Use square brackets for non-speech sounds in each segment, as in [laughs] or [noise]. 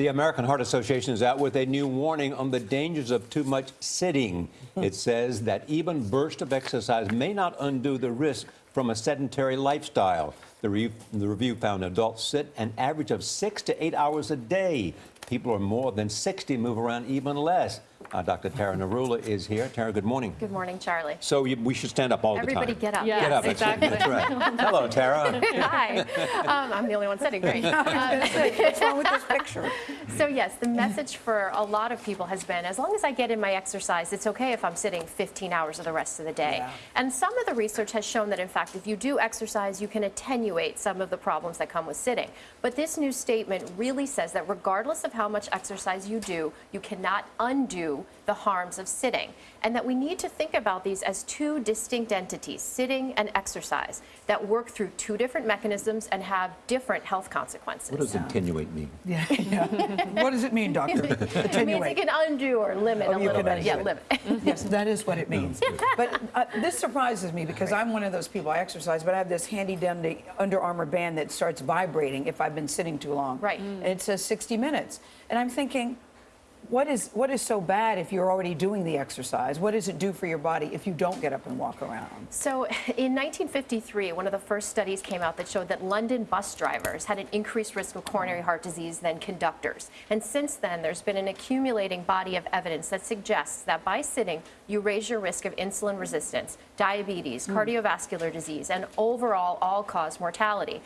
The American Heart Association is out with a new warning on the dangers of too much sitting. Hmm. It says that even bursts of exercise may not undo the risk from a sedentary lifestyle. The, re- the review found adults sit an average of six to eight hours a day. People are more than 60 move around even less. Uh, Dr. Tara Narula is here. Tara, good morning. Good morning, Charlie. So you, we should stand up all Everybody the time. Everybody get up. Yeah. Get up. Yes, that's exactly. That's right. [laughs] Hello, Tara. Hi. [laughs] Um, I'm the only one sitting. Great. [laughs] What's wrong with this picture? So yes, the message for a lot of people has been, as long as I get in my exercise, it's okay if I'm sitting 15 hours of the rest of the day. Yeah. And some of the research has shown that, in fact, if you do exercise, you can attenuate some of the problems that come with sitting. But this new statement really says that regardless of how much exercise you do, you cannot undo the harms of sitting. And that we need to think about these as two distinct entities, sitting and exercise, that work through two different mechanisms and have different health consequences. What does attenuate mean? [laughs] Yeah, yeah. What does it mean, doctor? [laughs] It means it can undo or limit Oh, a little bit. Yeah, limit. [laughs] Yes, that is what it means. But uh, this surprises me because I'm one of those people, I exercise, but I have this handy dandy Under Armour band that starts vibrating if I've been sitting too long. Right. And it says 60 minutes. And I'm thinking, what is, what is so bad if you're already doing the exercise? What does it do for your body if you don't get up and walk around? So [laughs] in 1953, one of the first studies came out that showed that London bus drivers had an increased risk of coronary heart disease than conductors. And since then, there's been an accumulating body of evidence that suggests that by sitting, you raise your risk of insulin resistance, diabetes, hmm. cardiovascular disease, and overall all-cause mortality.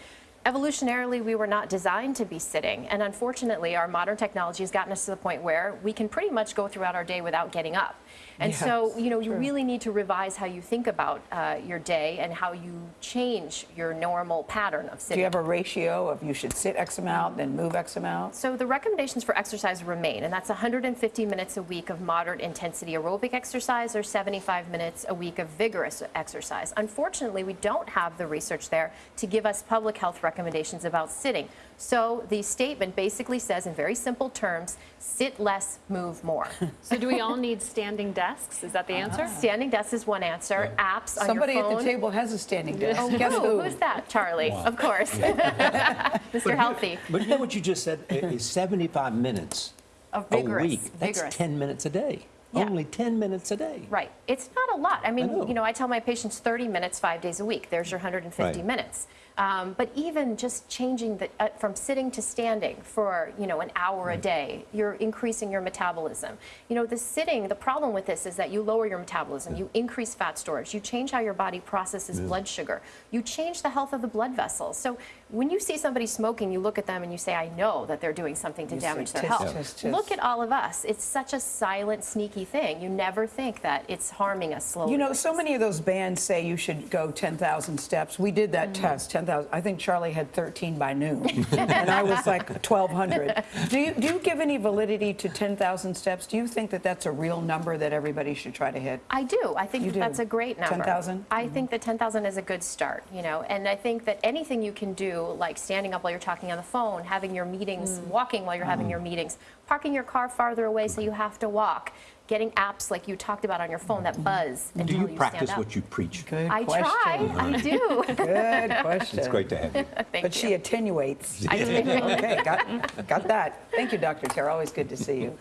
Evolutionarily, we were not designed to be sitting, and unfortunately, our modern technology has gotten us to the point where we can pretty much go throughout our day without getting up. And so, you know, you really need to revise how you think about uh, your day and how you change your normal pattern of sitting. Do you have a ratio of you should sit X amount, then move X amount? So the recommendations for exercise remain, and that's 150 minutes a week of moderate intensity aerobic exercise or 75 minutes a week of vigorous exercise. Unfortunately, we don't have the research there to give us public health recommendations about sitting. So the statement basically says in very simple terms, sit less, move more. [laughs] So do we all need standing desks? Is that the answer? Standing desks is one answer. Apps on Somebody your at the table has a standing desk. Oh, Guess who? who? Who's that? Charlie, of course. [laughs] Mr. Healthy. But you know what you just said? is 75 minutes Of a week. That's vigorous. 10 minutes a day. Yeah. Only 10 minutes a day. Right. It's not a lot. I mean, know. you know, I tell my patients 30 minutes five days a week. There's your 150 Right. minutes. Um, but even just changing the, uh, from sitting to standing for, you know, an hour a day, you're increasing your metabolism. You know, the sitting, the problem with this is that you lower your metabolism, you increase fat storage, you change how your body processes blood sugar, you change the health of the blood vessels. So when you see somebody smoking, you look at them and you say, I know that they're doing something to You say, damage their health. tis, tis." Look at all of us. It's such a silent, sneaky thing. You never think that it's harming us slowly. You know, so many of those bands say you should go 10,000 steps. We did that test, 10,000. I think Charlie had 13 by noon, and I was like 1,200. Do you, do you give any validity to 10,000 steps? Do you think that that's a real number that everybody should try to hit? I do. I think that that's a great number. 10,000? I think that 10,000 is a good start, you know, and I think that anything you can do, like standing up while you're talking on the phone, having your meetings, mm. walking while you're having mm. your meetings, parking your car farther away so you have to walk, getting apps like you talked about on your phone that buzz mm-hmm. and Do you you practice stand up. what you preach? Good I question. try. I do. [laughs] Good [laughs] question. It's great to have you. [laughs] Thank But you. she attenuates. I do. okay, got, got that. Thank you, Dr. Tara. Always good to see you.